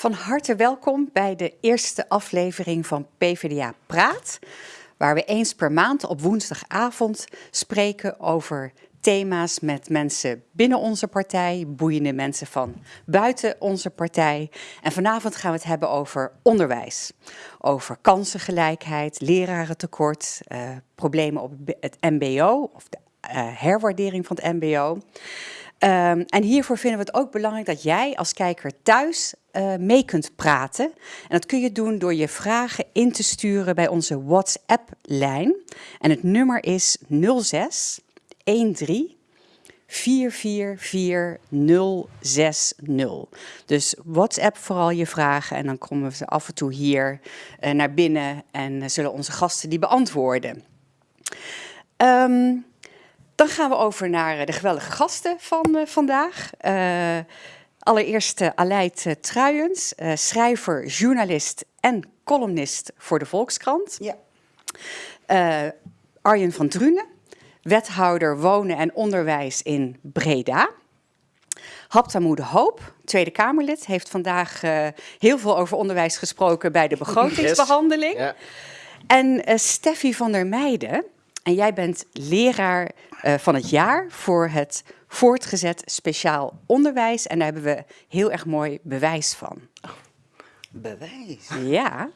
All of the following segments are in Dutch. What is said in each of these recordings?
Van harte welkom bij de eerste aflevering van PvdA Praat, waar we eens per maand op woensdagavond spreken over thema's met mensen binnen onze partij, boeiende mensen van buiten onze partij. En vanavond gaan we het hebben over onderwijs, over kansengelijkheid, lerarentekort, uh, problemen op het MBO of de uh, herwaardering van het MBO. Um, en hiervoor vinden we het ook belangrijk dat jij als kijker thuis uh, mee kunt praten. En dat kun je doen door je vragen in te sturen bij onze WhatsApp-lijn. En het nummer is 06 13 444060. Dus WhatsApp vooral je vragen en dan komen we af en toe hier uh, naar binnen en uh, zullen onze gasten die beantwoorden. Um, dan gaan we over naar eh, de geweldige gasten van uh, vandaag. Uh, allereerst uh, Aleid Truijens, schrijver, journalist en columnist voor de Volkskrant. Ja. Arjen van Drunen, wethouder wonen en onderwijs in Breda. Haptamoe de Hoop, Tweede Kamerlid, heeft vandaag heel veel over onderwijs gesproken bij de begrotingsbehandeling. Yes. Ja. En Steffi van der Meijden, en jij bent leraar uh, van het jaar voor het voortgezet speciaal onderwijs. En daar hebben we heel erg mooi bewijs van. Oh, bewijs? Ja.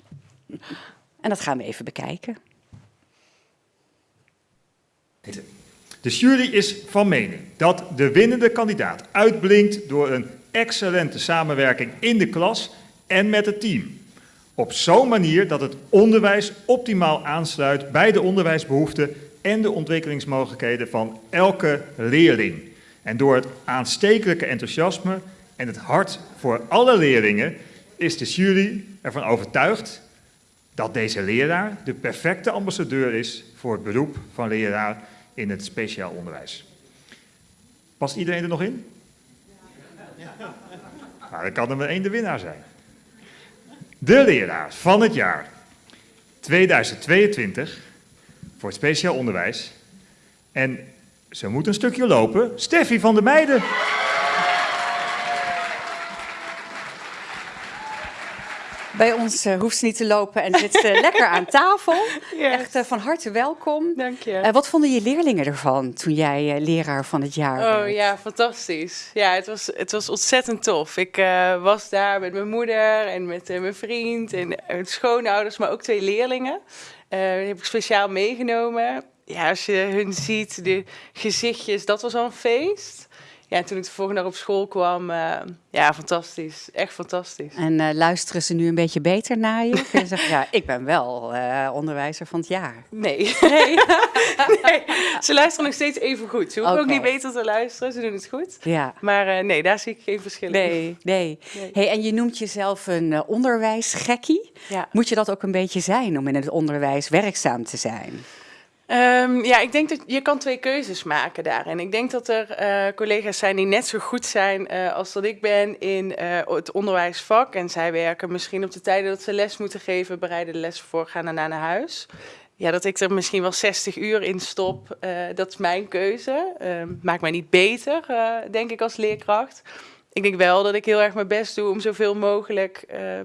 En dat gaan we even bekijken. De jury is van mening dat de winnende kandidaat uitblinkt door een excellente samenwerking in de klas en met het team. Op zo'n manier dat het onderwijs optimaal aansluit bij de onderwijsbehoeften en de ontwikkelingsmogelijkheden van elke leerling. En door het aanstekelijke enthousiasme en het hart voor alle leerlingen is de jury ervan overtuigd dat deze leraar de perfecte ambassadeur is voor het beroep van leraar in het speciaal onderwijs. Past iedereen er nog in? Nou, dan kan er maar één de winnaar zijn. De leraar van het jaar 2022 voor het speciaal onderwijs. En ze moet een stukje lopen. Steffi van der Meijden. Bij ons uh, hoeft ze niet te lopen en zit ze lekker aan tafel. Yes. Echt uh, van harte welkom. Dank je. Uh, wat vonden je leerlingen ervan toen jij leraar van het jaar oh, werd? Oh ja, fantastisch. Ja, het was, het was ontzettend tof. Ik was daar met mijn moeder en met mijn vriend en schoonouders, maar ook twee leerlingen. Die heb ik speciaal meegenomen. Ja, als je hun ziet, de gezichtjes, dat was al een feest. Ja, en toen ik de volgende dag op school kwam, uh, ja, fantastisch. Echt fantastisch. En uh, luisteren ze nu een beetje beter naar je? Je zeggen, ja, ik ben wel uh, onderwijzer van het jaar. Nee. Nee. nee. Ze luisteren nog steeds even goed. Ze hoeven okay. ook niet beter te luisteren, ze doen het goed. Ja. Maar nee, daar zie ik geen verschil in. Nee, nee. nee. Hey, en je noemt jezelf een onderwijsgekkie. Ja. Moet je dat ook een beetje zijn om in het onderwijs werkzaam te zijn? Um, ja, ik denk dat je kan twee keuzes maken daarin. Ik denk dat er uh, collega's zijn die net zo goed zijn uh, als dat ik ben in uh, het onderwijsvak. En zij werken misschien op de tijden dat ze les moeten geven, bereiden de les voor, gaan daarna naar huis. Ja, dat ik er misschien wel 60 uur in stop, dat is mijn keuze. Ehm, maakt mij niet beter, denk ik, als leerkracht. Ik denk wel dat ik heel erg mijn best doe om zoveel mogelijk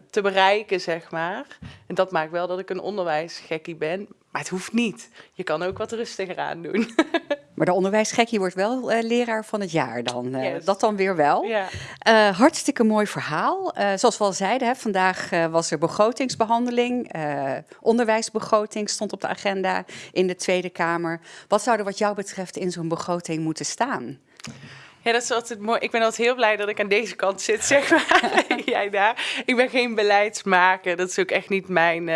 te bereiken, zeg maar. En dat maakt wel dat ik een onderwijsgekkie ben. Maar het hoeft niet. Je kan ook wat rustiger aan doen. maar de onderwijsgekkie wordt wel uh, leraar van het jaar dan. Uh, yes. Dat dan weer wel. Ja. Uh, hartstikke mooi verhaal. zoals we al zeiden, hè, vandaag was er begrotingsbehandeling. onderwijsbegroting stond op de agenda in de Tweede Kamer. Wat zou er wat jou betreft in zo'n begroting moeten staan? Ja, dat is altijd mooi. Ik ben altijd heel blij dat ik aan deze kant zit, zeg maar. Jij daar. Ik ben geen beleidsmaker. Dat is ook echt niet mijn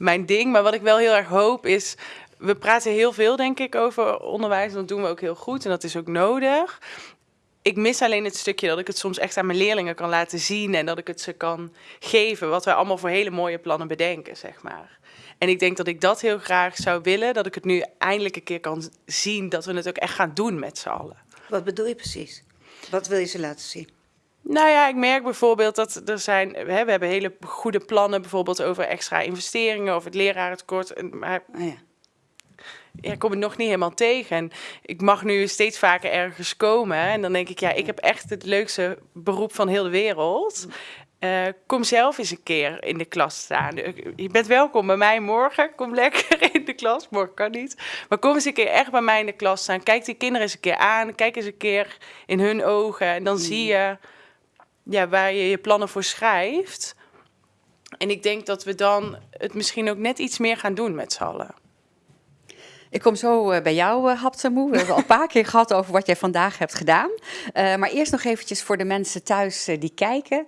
mijn ding. Maar wat ik wel heel erg hoop is. We praten heel veel, denk ik, over onderwijs. Dat doen we ook heel goed en dat is ook nodig. Ik mis alleen het stukje dat ik het soms echt aan mijn leerlingen kan laten zien en dat ik het ze kan geven. Wat wij allemaal voor hele mooie plannen bedenken, zeg maar. En ik denk dat ik dat heel graag zou willen. Dat ik het nu eindelijk een keer kan zien dat we het ook echt gaan doen met z'n allen. Wat bedoel je precies? Wat wil je ze laten zien? Nou ja, ik merk bijvoorbeeld dat er zijn, hè, we hebben hele goede plannen bijvoorbeeld over extra investeringen, over het lerarentekort. Maar oh ja. ja, kom ik nog niet helemaal tegen. En ik mag nu steeds vaker ergens komen. En dan denk ik, ja, ik heb echt het leukste beroep van heel de wereld. eh, kom zelf eens een keer in de klas staan. Je bent welkom bij mij morgen. Kom lekker in de klas. Morgen kan niet. Maar kom eens een keer echt bij mij in de klas staan. Kijk die kinderen eens een keer aan. Kijk eens een keer in hun ogen. En dan zie je ja, waar je je plannen voor schrijft. En ik denk dat we dan het misschien ook net iets meer gaan doen met z'n allen. Ik kom zo eh, bij jou, uh, Haptamoe. We hebben al een paar keer gehad over wat jij vandaag hebt gedaan. Uh, maar eerst nog eventjes voor de mensen thuis uh, die kijken.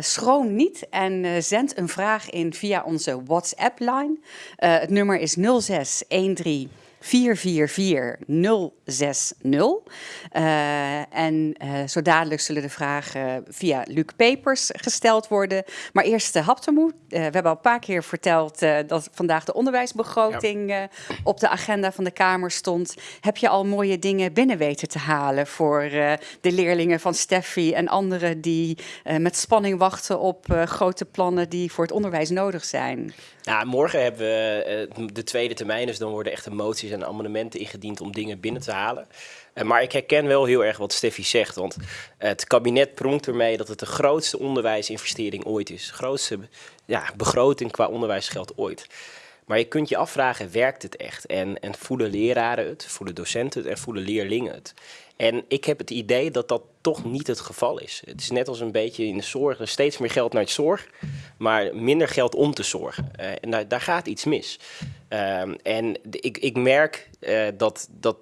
schroom niet en zend een vraag in via onze WhatsApp-line. het nummer is 0613 444060. Uh, en uh, zo dadelijk zullen de vragen via Luc Pepers gesteld worden. Maar eerst de Haptemoe. Uh, we hebben al een paar keer verteld dat vandaag de onderwijsbegroting ja. op de agenda van de Kamer stond. Heb je al mooie dingen binnen weten te halen voor de leerlingen van Steffi en anderen die met spanning wachten op grote plannen die voor het onderwijs nodig zijn? Nou, morgen hebben we de tweede termijn, dus dan worden echt moties en amendementen ingediend om dingen binnen te halen. Uh, maar ik herken wel heel erg wat Steffi zegt, want het kabinet pronkt ermee dat het de grootste onderwijsinvestering ooit is. De grootste ja, begroting qua onderwijsgeld ooit. Maar je kunt je afvragen, werkt het echt? En, en voelen leraren het, voelen docenten het en voelen leerlingen het? En ik heb het idee dat dat toch niet het geval is. Het is net als een beetje in de zorg, steeds meer geld naar het zorg, maar minder geld om te zorgen. Uh, en daar, gaat iets mis. Uh, en ik, ik merk uh, dat, dat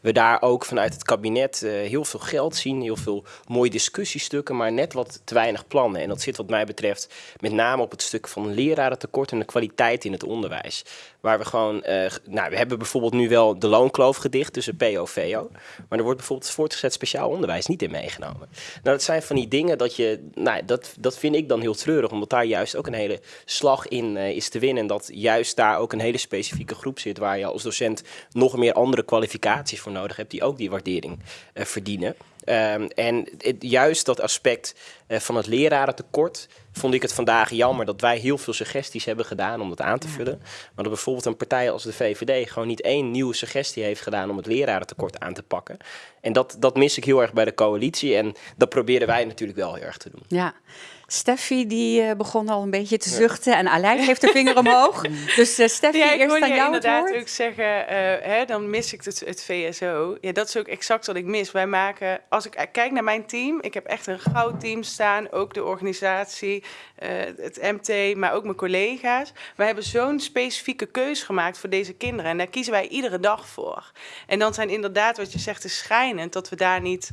we daar ook vanuit het kabinet uh, heel veel geld zien, heel veel mooie discussiestukken, maar net wat te weinig plannen. En dat zit wat mij betreft met name op het stuk van lerarentekort en de kwaliteit in het onderwijs. Waar we gewoon, uh, nou we hebben bijvoorbeeld nu wel de loonkloof gedicht tussen PO VO, maar er wordt bijvoorbeeld voortgezet speciaal onderwijs niet in meegenomen. Nou dat zijn van die dingen dat je, nou dat, dat vind ik dan heel treurig, omdat daar juist ook een hele slag in uh, is te winnen en dat juist daar ook een hele specifieke groep zit waar je als docent nog meer andere kwalificaties voor nodig hebt die ook die waardering uh, verdienen. Um, en het, juist dat aspect uh, van het lerarentekort vond ik het vandaag jammer dat wij heel veel suggesties hebben gedaan om dat aan te vullen. Maar dat bijvoorbeeld een partij als de VVD gewoon niet één nieuwe suggestie heeft gedaan om het lerarentekort aan te pakken. En dat, dat mis ik heel erg bij de coalitie en dat proberen wij natuurlijk wel heel erg te doen. Ja. Steffi die uh, begon al een beetje te zuchten en Aleid heeft de vinger omhoog. Dus uh, Steffi, ja, ik eerst aan jou inderdaad het woord. ook zeggen, uh, hè, dan mis ik het, het, VSO. Ja, dat is ook exact wat ik mis. Wij maken, als ik kijk naar mijn team, ik heb echt een goud team staan, ook de organisatie, het MT, maar ook mijn collega's. Wij hebben zo'n specifieke keus gemaakt voor deze kinderen en daar kiezen wij iedere dag voor. En dan zijn inderdaad, wat je zegt, is schijnend dat we daar niet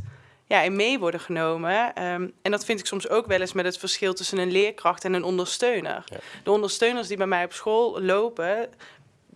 ja, in mee worden genomen. Um, en dat vind ik soms ook wel eens met het verschil tussen een leerkracht en een ondersteuner. Ja. De ondersteuners die bij mij op school lopen,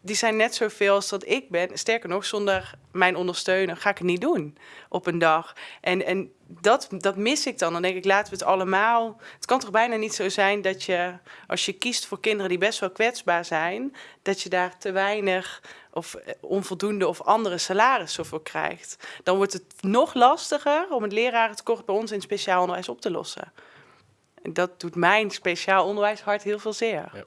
die zijn net zoveel als dat ik ben. Sterker nog, zonder mijn ondersteuner ga ik het niet doen op een dag. En, en dat, dat mis ik dan. Dan denk ik, laten we het allemaal... Het kan toch bijna niet zo zijn dat je, als je kiest voor kinderen die best wel kwetsbaar zijn... dat je daar te weinig of onvoldoende of andere salarissen voor krijgt. Dan wordt het nog lastiger om het lerarentekort bij ons in speciaal onderwijs op te lossen. En dat doet mijn speciaal onderwijs hart heel veel zeer. Ja.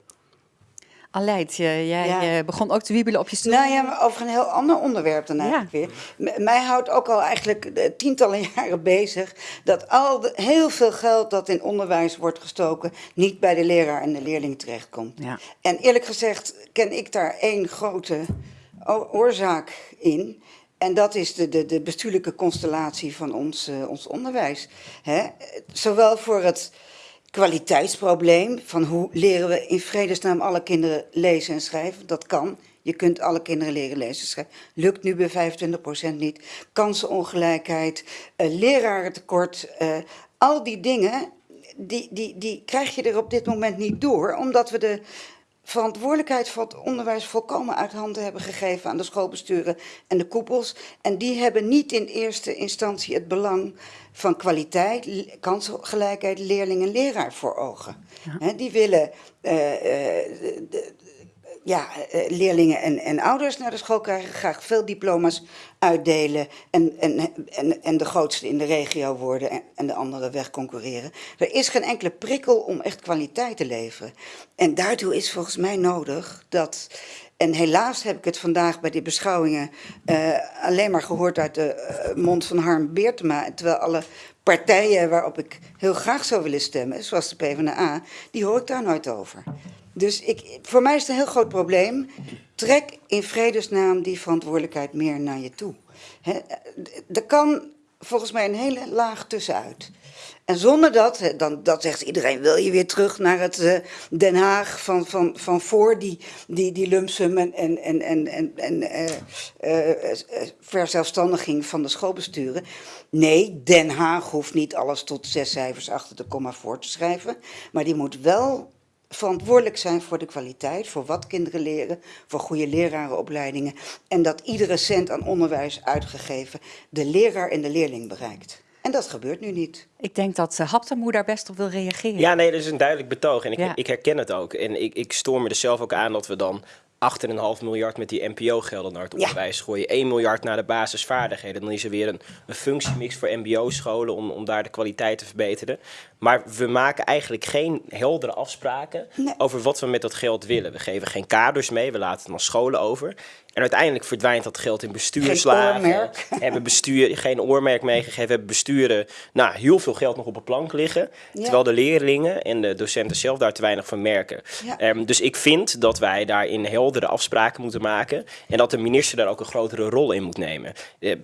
Aleid, jij ja. begon ook te wiebelen op je stoel. Nou ja, maar over een heel ander onderwerp dan eigenlijk ja. weer. M mij houdt ook al eigenlijk tientallen jaren bezig... dat al de, heel veel geld dat in onderwijs wordt gestoken... niet bij de leraar en de leerling terechtkomt. Ja. En eerlijk gezegd ken ik daar één grote oorzaak in... En dat is de, de, de bestuurlijke constellatie van ons, uh, ons onderwijs. Hè? Zowel voor het kwaliteitsprobleem van hoe leren we in vredesnaam alle kinderen lezen en schrijven. Dat kan. Je kunt alle kinderen leren lezen en schrijven. Lukt nu bij 25% niet. Kansenongelijkheid, uh, lerarentekort, uh, al die dingen, die, die, die krijg je er op dit moment niet door. Omdat we de verantwoordelijkheid voor het onderwijs volkomen uit handen hebben gegeven aan de schoolbesturen en de koepels. En die hebben niet in eerste instantie het belang van kwaliteit, kansgelijkheid, leerling en leraar voor ogen. Ja. He, die willen uh, uh, de, ja, eh, leerlingen en, en ouders naar de school krijgen, graag veel diploma's uitdelen en, en, en, en de grootste in de regio worden en, de anderen wegconcurreren. Er is geen enkele prikkel om echt kwaliteit te leveren. En daartoe is volgens mij nodig dat en helaas heb ik het vandaag bij die beschouwingen uh, alleen maar gehoord uit de mond van Harm Beertema. Terwijl alle partijen waarop ik heel graag zou willen stemmen, zoals de PvdA, die hoor ik daar nooit over. Dus ik, voor mij is het een heel groot probleem. Trek in vredesnaam die verantwoordelijkheid meer naar je toe. He, er kan volgens mij een hele laag tussenuit. En zonder dat, dan dat zegt iedereen, wil je weer terug naar het uh, Den Haag van, van, van voor die, die, die lumpsum en, en, en, en, en, uh, uh, verzelfstandiging van de schoolbesturen. Nee, Den Haag hoeft niet alles tot zes cijfers achter de komma voor te schrijven. Maar die moet wel verantwoordelijk zijn voor de kwaliteit, voor wat kinderen leren, voor goede lerarenopleidingen. En dat iedere cent aan onderwijs uitgegeven de leraar en de leerling bereikt. En dat gebeurt nu niet. Ik denk dat uh, Haptemoe daar best op wil reageren. Ja, nee, dat is een duidelijk betoog. En ik, ja. ik herken het ook. En ik, ik stoor me er zelf ook aan dat we dan 8,5 miljard met die NPO-gelden naar het onderwijs ja. gooien. 1 miljard naar de basisvaardigheden. Dan is er weer een, een functiemix voor MBO-scholen om, om daar de kwaliteit te verbeteren. Maar we maken eigenlijk geen heldere afspraken nee. over wat we met dat geld willen. We geven geen kaders mee, we laten het aan scholen over. En uiteindelijk verdwijnt dat geld in bestuurslagen. Geen oormerk. Hebben bestuur, geen oormerk meegegeven. Hebben besturen nou, heel veel geld nog op de plank liggen. Ja. Terwijl de leerlingen en de docenten zelf daar te weinig van merken. Ja. Um, dus ik vind dat wij daarin heldere afspraken moeten maken. En dat de minister daar ook een grotere rol in moet nemen. Uh,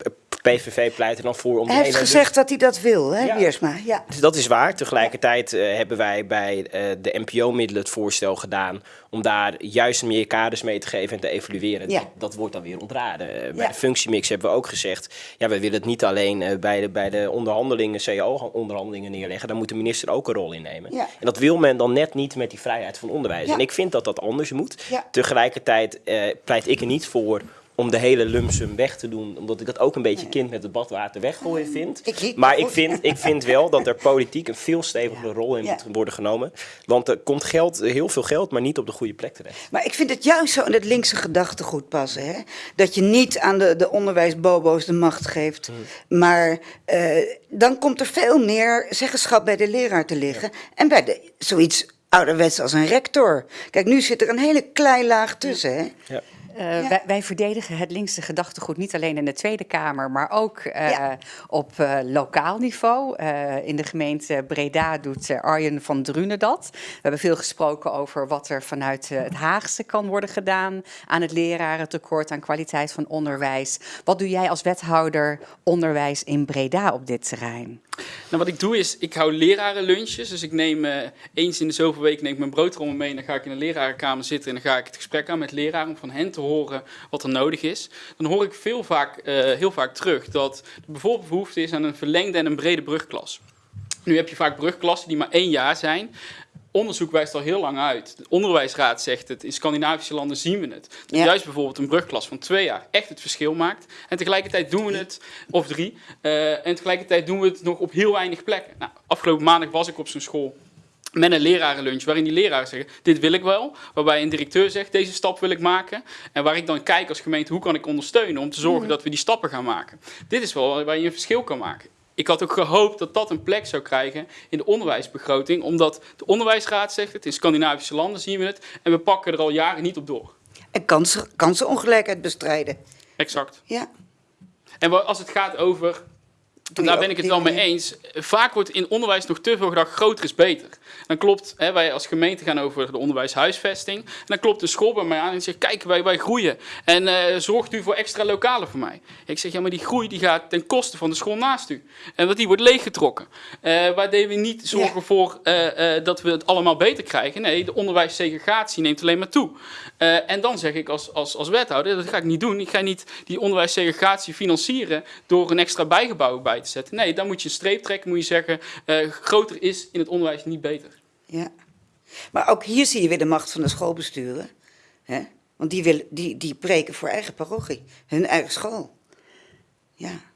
PVV pleit er dan voor om... Hij heeft gezegd dat hij dat wil, hè, ja. Wiersma. Ja. Dus dat is waar. Tegelijkertijd uh, hebben wij bij uh, de NPO-middelen het voorstel gedaan... om daar juist meer kaders mee te geven en te evalueren. Ja. Dat wordt dan weer ontraden. Uh, bij ja. de functiemix hebben we ook gezegd... ja, we willen het niet alleen bij, de, bij de onderhandelingen, cao-onderhandelingen neerleggen. Daar moet de minister ook een rol in nemen. Ja. En dat wil men dan net niet met die vrijheid van onderwijs. En ik vind dat dat anders moet. Tegelijkertijd pleit ik er niet voor om de hele lumpsum weg te doen. Omdat ik dat ook een beetje kind met het badwater weggooien vind. Ik maar ik vind, ik vind wel dat er politiek een veel stevigere ja. rol in ja. moet worden genomen. Want er komt geld, heel veel geld, maar niet op de goede plek terecht. Maar ik vind het juist zo in het linkse gedachtegoed passen. Hè? Dat je niet aan de, de onderwijsbobo's de macht geeft. Hmm. Maar uh, dan komt er veel meer zeggenschap bij de leraar te liggen. Ja. En bij de, zoiets ouderwets als een rector. Kijk, nu zit er een hele klein laag tussen. Hè? Ja. Uh, ja. wij, wij, verdedigen het linkse gedachtegoed niet alleen in de Tweede Kamer, maar ook uh, ja. op uh, lokaal niveau. in de gemeente Breda doet Arjen van Drunen dat. We hebben veel gesproken over wat er vanuit het Haagse kan worden gedaan aan het lerarentekort, aan kwaliteit van onderwijs. Wat doe jij als wethouder onderwijs in Breda op dit terrein? Nou, wat ik doe is, ik hou lerarenlunches. Dus ik neem eens in de zoveel weken neem ik mijn broodrommel mee en dan ga ik in de lerarenkamer zitten en dan ga ik het gesprek aan met leraren om van hen te horen wat er nodig is, dan hoor ik veel vaak, uh, heel vaak terug dat er bijvoorbeeld behoefte is aan een verlengde en een brede brugklas. Nu heb je vaak brugklassen die maar één jaar zijn. Onderzoek wijst al heel lang uit. De onderwijsraad zegt het. In Scandinavische landen zien we het. Dat ja. juist bijvoorbeeld een brugklas van twee jaar echt het verschil maakt. En tegelijkertijd doen we het, of drie, uh, en tegelijkertijd doen we het nog op heel weinig plekken. Nou, afgelopen maandag was ik op zo'n school met een lerarenlunch, waarin die leraren zeggen, dit wil ik wel. Waarbij een directeur zegt, deze stap wil ik maken. En waar ik dan kijk als gemeente, hoe kan ik ondersteunen om te zorgen mm. dat we die stappen gaan maken. Dit is wel waar je een verschil kan maken. Ik had ook gehoopt dat dat een plek zou krijgen in de onderwijsbegroting. Omdat de onderwijsraad zegt het, in Scandinavische landen zien we het. En we pakken er al jaren niet op door. En kansen, kansenongelijkheid bestrijden. Exact. Ja. En als het gaat over daar ben ik het wel mee eens. Vaak wordt in onderwijs nog te veel gedacht, groter is beter. Dan klopt, hè, wij als gemeente gaan over de onderwijshuisvesting. En dan klopt de school bij mij aan en zegt, kijk, wij, wij groeien. En uh, zorgt u voor extra lokalen voor mij? Ik zeg, ja, maar die groei die gaat ten koste van de school naast u. En want die wordt leeggetrokken. Uh, waar we niet zorgen ja. voor uh, dat we het allemaal beter krijgen. Nee, de onderwijssegregatie neemt alleen maar toe. en dan zeg ik als, als, als wethouder, dat ga ik niet doen. Ik ga niet die onderwijssegregatie financieren door een extra bijgebouw bij Nee, dan moet je een streep trekken, moet je zeggen, uh, groter is in het onderwijs niet beter. Ja, maar ook hier zie je weer de macht van de schoolbesturen. Hè? Want die, willen, die, die preken voor eigen parochie, hun eigen school. Ja.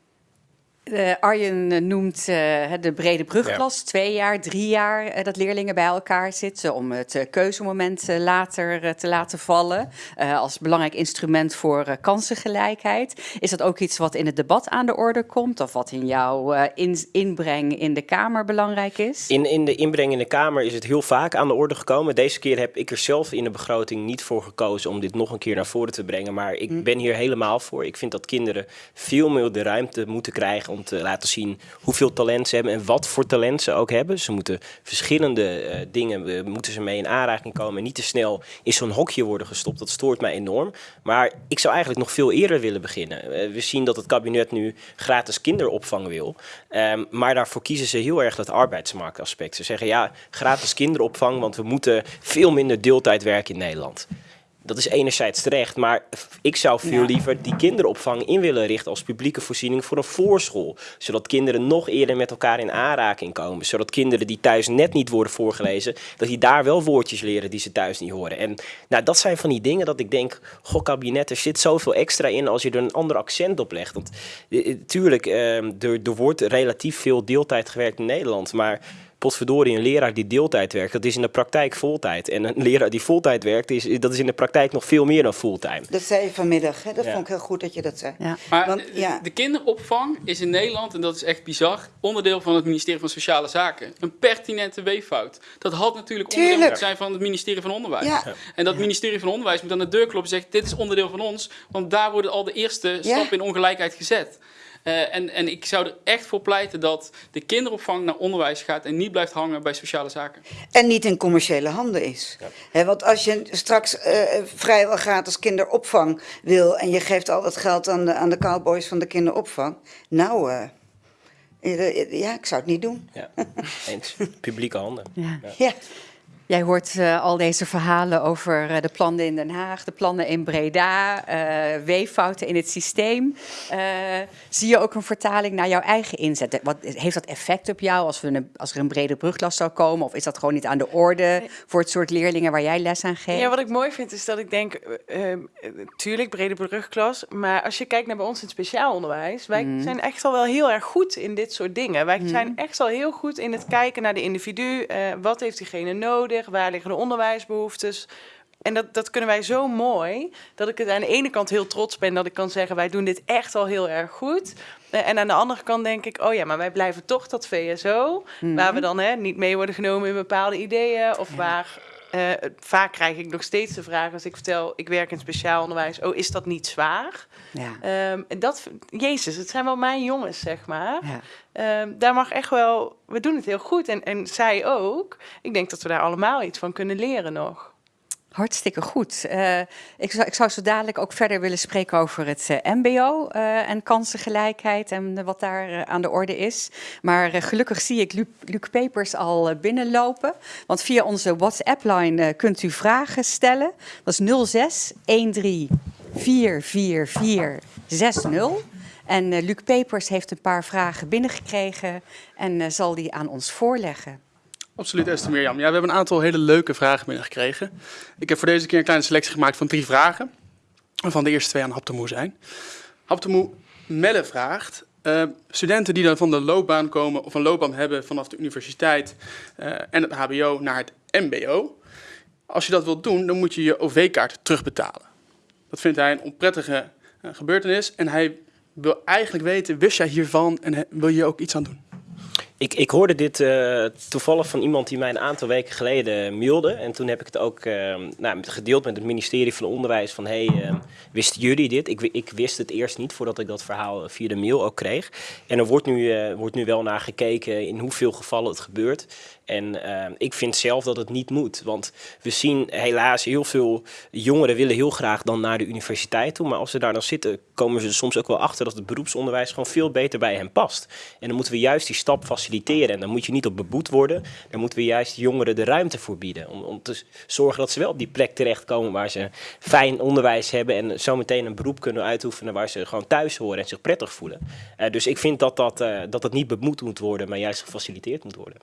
De Arjen eh, noemt eh, de brede brugklas, twee jaar, drie jaar, dat leerlingen bij elkaar zitten om het keuzemoment later te laten vallen. als belangrijk instrument voor kansengelijkheid. Is dat ook iets wat in het debat aan de orde komt of wat in jouw in- inbreng in de Kamer belangrijk is? In, in de inbreng in de Kamer is het heel vaak aan de orde gekomen. Deze keer heb ik er zelf in de begroting niet voor gekozen om dit nog een keer naar voren te brengen. Maar ik ben hier helemaal voor. Ik vind dat kinderen veel meer de ruimte moeten krijgen om te laten zien hoeveel talent ze hebben en wat voor talent ze ook hebben. Ze moeten verschillende eh, dingen, eh, moeten ze mee in aanraking komen en niet te snel in zo'n hokje worden gestopt. Dat stoort mij enorm. Maar ik zou eigenlijk nog veel eerder willen beginnen. Eh, we zien dat het kabinet nu gratis kinderopvang wil. Ehm, maar daarvoor kiezen ze heel erg dat arbeidsmarktaspect. Ze zeggen ja, gratis kinderopvang, want we moeten veel minder deeltijd werken in Nederland. Dat is enerzijds terecht, maar ik zou veel Ja. liever die kinderopvang in willen richten als publieke voorziening voor een voorschool. Zodat kinderen nog eerder met elkaar in aanraking komen. Zodat kinderen die thuis net niet worden voorgelezen, dat die daar wel woordjes leren die ze thuis niet horen. En nou, dat zijn van die dingen dat ik denk, goh kabinet, er zit zoveel extra in als je er een ander accent op legt. Want eh, tuurlijk, eh, er, er wordt relatief veel deeltijd gewerkt in Nederland, maar potverdorie, een leraar die deeltijd werkt, dat is in de praktijk voltijd. En een leraar die voltijd werkt, is, dat is in de praktijk nog veel meer dan fulltime. Dat zei je vanmiddag, hè? dat Ja. vond ik heel goed dat je dat zei. Ja. Maar Want, eh, ja. de kinderopvang is in Nederland, en dat is echt bizar, onderdeel van het ministerie van Sociale Zaken. Een pertinente weeffout. Dat had natuurlijk onderdeel moeten zijn van het ministerie van Onderwijs. Ja. En dat ministerie van Onderwijs moet aan de deur kloppen en zeggen, dit is onderdeel van ons, want daar worden al de eerste Ja. stappen in ongelijkheid gezet. Eh, en, en ik zou er echt voor pleiten dat de kinderopvang naar onderwijs gaat en niet blijft hangen bij sociale zaken. En niet in commerciële handen is. Hè, want als je straks eh, vrijwel gratis kinderopvang wil en je geeft al dat geld aan de, aan de cowboys van de kinderopvang, nou, eh, ja, ik zou het niet doen. Ja, eens. Publieke handen. Ja. Ja. Jij hoort eh, al deze verhalen over eh, de plannen in Den Haag, de plannen in Breda, eh, weeffouten in het systeem. Zie je ook een vertaling naar jouw eigen inzet? Wat, heeft dat effect op jou als, we een, als er een brede brugklas zou komen? Of is dat gewoon niet aan de orde voor het soort leerlingen waar jij les aan geeft? Ja, wat ik mooi vind is dat ik denk, eh, eh, tuurlijk brede brugklas, maar als je kijkt naar bij ons in het speciaal onderwijs, wij zijn echt al wel heel erg goed in dit soort dingen. Wij zijn echt al heel goed in het kijken naar de individu, wat heeft diegene nodig, waar liggen de onderwijsbehoeftes. En dat, dat kunnen wij zo mooi, dat ik het aan de ene kant heel trots ben dat ik kan zeggen, wij doen dit echt al heel erg goed. Eh, en aan de andere kant denk ik, oh ja, maar wij blijven toch dat VSO, waar we dan hè, niet mee worden genomen in bepaalde ideeën, of waar eh, vaak krijg ik nog steeds de vraag als ik vertel, ik werk in speciaal onderwijs, oh, is dat niet zwaar? Ja. Ehm, en dat, Jezus, het zijn wel mijn jongens, zeg maar. Ja. Ehm, daar mag echt wel, we doen het heel goed. En, en zij ook. Ik denk dat we daar allemaal iets van kunnen leren nog. Hartstikke goed. Eh, ik, zou, ik zou zo dadelijk ook verder willen spreken over het eh, MBO eh, en kansengelijkheid en wat daar aan de orde is. Maar gelukkig zie ik Luc, Pepers al binnenlopen. Want via onze WhatsApp-line kunt u vragen stellen. Dat is 06 13 444 60. En Luc Pepers heeft een paar vragen binnengekregen en zal die aan ons voorleggen. Absoluut, Esther Mirjam. Ja, we hebben een aantal hele leuke vragen binnengekregen. Ik heb voor deze keer een kleine selectie gemaakt van drie vragen. Waarvan de eerste twee aan Haptemoe zijn. Haptemoe Melle vraagt... eh, studenten die dan van de loopbaan komen of een loopbaan hebben vanaf de universiteit eh, en het hbo naar het mbo. Als je dat wilt doen, dan moet je je OV-kaart terugbetalen. Dat vindt hij een onprettige eh, gebeurtenis. En hij wil eigenlijk weten, wist jij hiervan en wil je ook iets aan doen? Ik, ik hoorde dit eh, toevallig van iemand die mij een aantal weken geleden mailde. En toen heb ik het ook eh, nou, gedeeld met het ministerie van Onderwijs. Van, hey, eh, wisten jullie dit? Ik, ik wist het eerst niet voordat ik dat verhaal via de mail ook kreeg. En er wordt nu, eh, wordt nu wel naar gekeken in hoeveel gevallen het gebeurt. En eh, ik vind zelf dat het niet moet. Want we zien helaas heel veel jongeren willen heel graag dan naar de universiteit toe. Maar als ze daar dan zitten, komen ze soms ook wel achter dat het beroepsonderwijs gewoon veel beter bij hen past. En dan moeten we juist die stap faciliteren. En dan moet je niet op beboet worden. Dan moeten we juist jongeren de ruimte voor bieden. Om, om te zorgen dat ze wel op die plek terechtkomen waar ze fijn onderwijs hebben. En zometeen een beroep kunnen uitoefenen waar ze gewoon thuis horen en zich prettig voelen. Eh, dus ik vind dat dat, eh, dat niet bemoed moet worden, maar juist gefaciliteerd moet worden.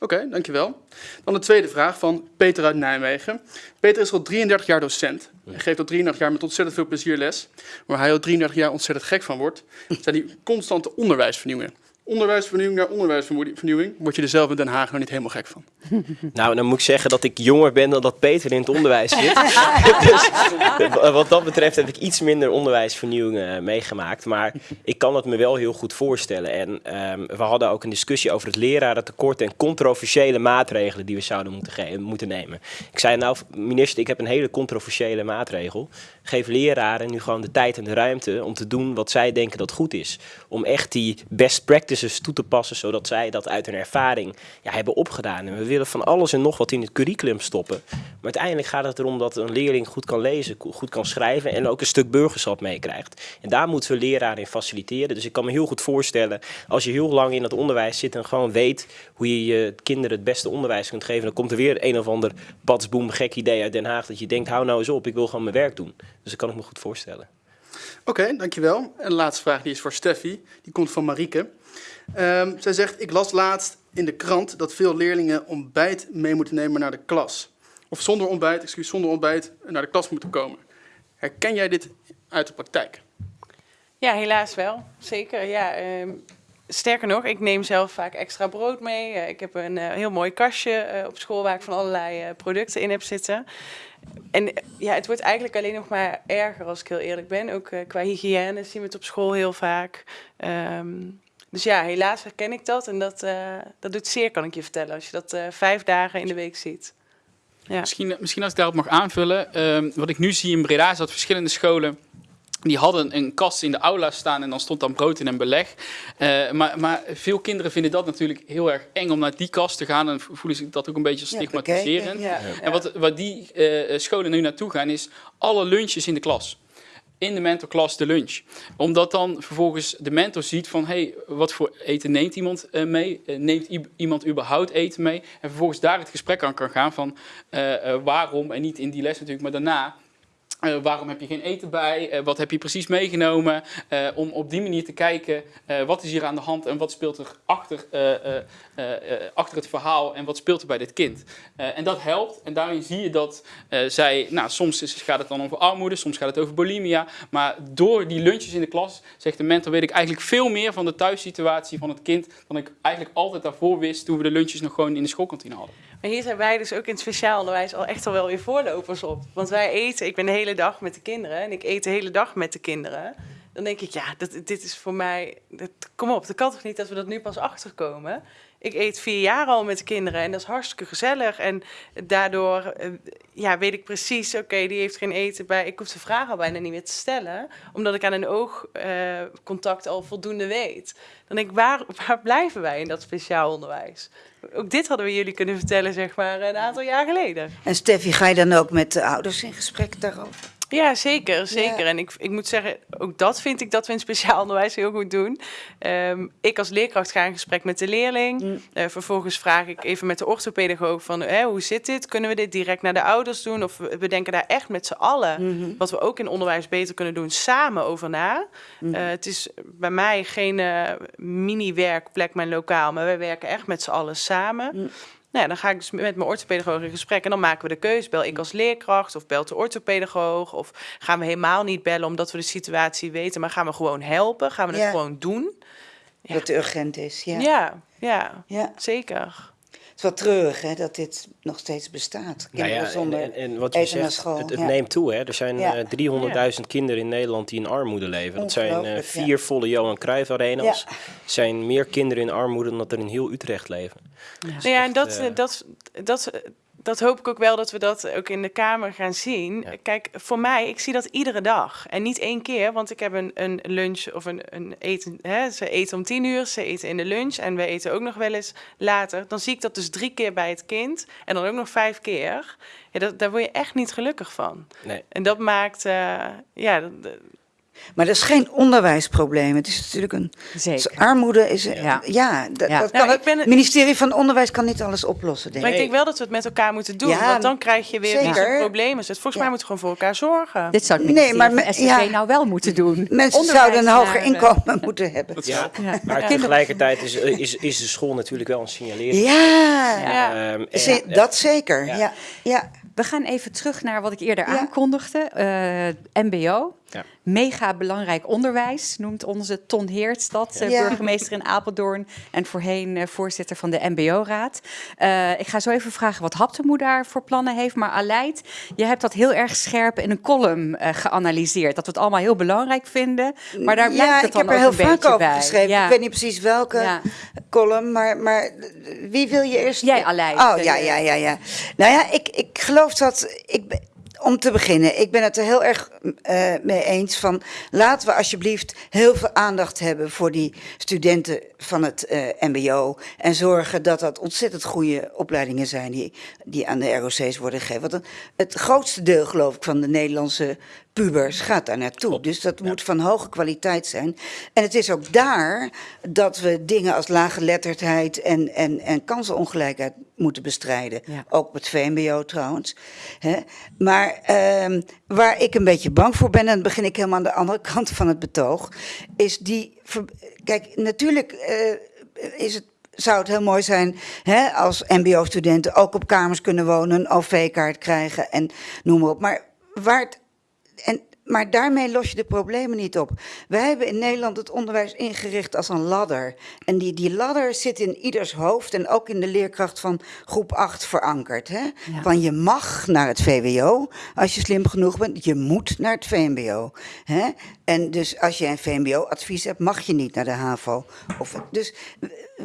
Oké, dankjewel. Dan de tweede vraag van Peter uit Nijmegen. Peter is al 33 jaar docent. Hij geeft al 33 jaar met ontzettend veel plezier les. Waar hij al 33 jaar ontzettend gek van wordt, zijn die constante onderwijsvernieuwingen. Onderwijsvernieuwing naar onderwijsvernieuwing. Word je er zelf in Den Haag nog niet helemaal gek van? Nou, dan moet ik zeggen dat ik jonger ben dan dat Peter in het onderwijs zit. dus, wat dat betreft heb ik iets minder onderwijsvernieuwing uh, meegemaakt. Maar ik kan het me wel heel goed voorstellen. En um, we hadden ook een discussie over het lerarentekort en controversiële maatregelen die we zouden moeten, moeten nemen. Ik zei nou, minister, ik heb een hele controversiële maatregel. Geef leraren nu gewoon de tijd en de ruimte om te doen wat zij denken dat goed is. Om echt die best practices toe te passen, zodat zij dat uit hun ervaring ja, hebben opgedaan. En we willen van alles en nog wat in het curriculum stoppen. Maar uiteindelijk gaat het erom dat een leerling goed kan lezen, goed kan schrijven en ook een stuk burgerschap meekrijgt. En daar moeten we leraren in faciliteren. Dus ik kan me heel goed voorstellen, als je heel lang in het onderwijs zit en gewoon weet hoe je je kinderen het beste onderwijs kunt geven, dan komt er weer een of ander batsboom gek idee uit Den Haag dat je denkt, hou nou eens op, ik wil gewoon mijn werk doen. Dus dat kan ik me goed voorstellen. Oké, dankjewel. En de laatste vraag die is voor Steffi. Die komt van Marieke. Um, zij zegt, ik las laatst in de krant dat veel leerlingen ontbijt mee moeten nemen naar de klas. Of zonder ontbijt, excuus, zonder ontbijt naar de klas moeten komen. Herken jij dit uit de praktijk? Ja, helaas wel. Zeker. Ja, uh, sterker nog, ik neem zelf vaak extra brood mee. Uh, ik heb een uh, heel mooi kastje uh, op school waar ik van allerlei producten in heb zitten. En ja, het wordt eigenlijk alleen nog maar erger als ik heel eerlijk ben. Ook qua hygiëne zien we het op school heel vaak. Um, dus ja, helaas herken ik dat. En dat, uh, dat doet zeer, kan ik je vertellen, als je dat uh, vijf dagen in de week ziet. Ja. Misschien, misschien als ik daarop mag aanvullen. Uh, wat ik nu zie in Breda is dat verschillende scholen die hadden een kast in de aula staan en dan stond dan brood in een beleg. Uh, maar, maar, veel kinderen vinden dat natuurlijk heel erg eng om naar die kast te gaan. En voelen zich dat ook een beetje stigmatiserend. Ja, ja, ja. En wat, wat die uh, scholen nu naartoe gaan is alle lunches in de klas in de mentorklas de lunch. Omdat dan vervolgens de mentor ziet van, hey, wat voor eten neemt iemand uh, mee? Uh, neemt iemand überhaupt eten mee? En vervolgens daar het gesprek aan kan gaan van uh, waarom, en niet in die les natuurlijk, maar daarna uh, waarom heb je geen eten bij? Uh, wat heb je precies meegenomen? Uh, om op die manier te kijken wat is hier aan de hand en wat speelt er achter, achter het verhaal en wat speelt er bij dit kind. en dat helpt en daarin zie je dat zij, nou, soms gaat het dan over armoede, soms gaat het over bulimia. Maar door die lunches in de klas, zegt de mentor, weet ik eigenlijk veel meer van de thuissituatie van het kind dan ik eigenlijk altijd daarvoor wist toen we de lunches nog gewoon in de schoolkantine hadden. Maar hier zijn wij dus ook in het speciaal onderwijs al echt al wel weer voorlopers op. Want wij eten, ik ben de hele dag met de kinderen en ik eet de hele dag met de kinderen. Dan denk ik, ja, dit is voor mij, kom op, dat kan toch niet dat we dat nu pas achterkomen. Ik eet vier jaar al met de kinderen en dat is hartstikke gezellig. En daardoor uh, ja, weet ik precies, oké, die heeft geen eten bij. Ik hoef de vraag al bijna niet meer te stellen, omdat ik aan een oogcontact al voldoende weet. Dan denk ik, waar, waar blijven wij in dat speciaal onderwijs? Ook dit hadden we jullie kunnen vertellen, zeg maar, een aantal jaar geleden. En Steffi, ga je dan ook met de ouders in gesprek daarover? Ja, zeker. zeker. Ja. En ik, ik moet zeggen, ook dat vind ik dat we in speciaal onderwijs heel goed doen. Um, ik als leerkracht ga in gesprek met de leerling. Mm. Uh, vervolgens vraag ik even met de orthopedagoog van, hoe zit dit? Kunnen we dit direct naar de ouders doen? Of we denken daar echt met z'n allen, mm -hmm. wat we ook in onderwijs beter kunnen doen, samen over na. Mm -hmm. uh, het is bij mij geen uh, mini-werkplek, mijn lokaal, maar wij werken echt met z'n allen samen. Nou ja, dan ga ik dus met mijn orthopedagoog in gesprek en dan maken we de keuze. Bel ik als leerkracht of belt de orthopedagoog? Of gaan we helemaal niet bellen omdat we de situatie weten, maar gaan we gewoon helpen? Gaan we het Ja. gewoon doen? Dat het urgent is, ja. Ja, ja, Ja. zeker. Het is wel treurig hè, dat dit nog steeds bestaat. Nou ja, en, zonder en, en wat je eten naar zegt, school. het, het ja. neemt toe. Hè? Er zijn Ja. eh, 300.000 kinderen in Nederland die in armoede leven. Dat zijn eh, ja. vier volle Johan Cruijff Arena's. Er zijn meer kinderen in armoede dan dat er in heel Utrecht leven. Nou ja, en echt, dat, eh, dat, dat, dat hoop ik ook wel dat we dat ook in de Kamer gaan zien. Ja. Kijk, voor mij, ik zie dat iedere dag. En niet één keer, want ik heb een, een lunch of een, een eten. Hè, ze eten om tien uur, ze eten in de lunch en we eten ook nog wel eens later. Dan zie ik dat dus drie keer bij het kind en dan ook nog vijf keer. Ja, dat, daar word je echt niet gelukkig van. Nee. En dat maakt, eh, ja, dat- Maar dat is geen onderwijsprobleem. Het is natuurlijk een. Zeker. Armoede is. Ja. Ja, dat, Ja. dat Nou, kan ik ben- het ministerie van Onderwijs kan niet alles oplossen, denk Maar ik. ik denk wel dat we het met elkaar moeten doen. Ja, want dan krijg je weer zo'n probleem. Dus volgens Ja. mij moeten we gewoon voor elkaar zorgen. Dit zou het Nee, maar van me- SCG ja. nou wel moeten doen. Mensen Onderwijs zouden een hoger eh, inkomen moeten hebben. Ja, Ja. maar Ja. tegelijkertijd is, is, is de school natuurlijk wel een signalering. Ja, Ja. Ehm, en- ze- dat zeker. Ja. Ja. Ja. We gaan even terug naar wat ik eerder Ja. aankondigde. Eh, MBO. Ja. Mega belangrijk onderwijs, noemt onze Ton Heerts dat, eh, Ja. burgemeester in Apeldoorn en voorheen eh, voorzitter van de MBO-raad. Eh, ik ga zo even vragen wat Haptemoe daar voor plannen heeft. Maar Aleid, je hebt dat heel erg scherp in een column geanalyseerd. Dat we het allemaal heel belangrijk vinden. Maar daar blijft ja, het ik dan heb er heel een vaak beetje over bij. geschreven. Ja. Ik weet niet precies welke Ja. column, maar, maar wie wil je eerst? Jij, Aleid. Oh, ja, ja, ja, ja. Nou ja, ik, ik geloof dat... Ik, ben- om te beginnen, ik ben het er heel erg eh, mee eens van... laten we alsjeblieft heel veel aandacht hebben voor die studenten van het eh, mbo... en zorgen dat dat ontzettend goede opleidingen zijn die, die aan de ROC's worden gegeven. Want het grootste deel, geloof ik, van de Nederlandse pubers gaat daar naartoe. Dus dat moet van hoge kwaliteit zijn. En het is ook daar dat we dingen als laaggeletterdheid en, en, en kansenongelijkheid moeten bestrijden. Ja. Ook op het VMBO trouwens. Hè? Maar ehm, waar ik een beetje bang voor ben, en dan begin ik helemaal aan de andere kant van het betoog, is die. Kijk, natuurlijk eh, is het zou het heel mooi zijn hè, als MBO-studenten ook op kamers kunnen wonen, een OV-kaart krijgen en noem maar op. Maar, waar het, en, maar daarmee los je de problemen niet op. Wij hebben in Nederland het onderwijs ingericht als een ladder. En die, die ladder zit in ieders hoofd en ook in de leerkracht van groep 8 verankerd. Hè? Van je mag naar het VWO als je slim genoeg bent, je moet naar het VMBO. Hè? En dus als je een VMBO-advies hebt, mag je niet naar de HAVO. Of, dus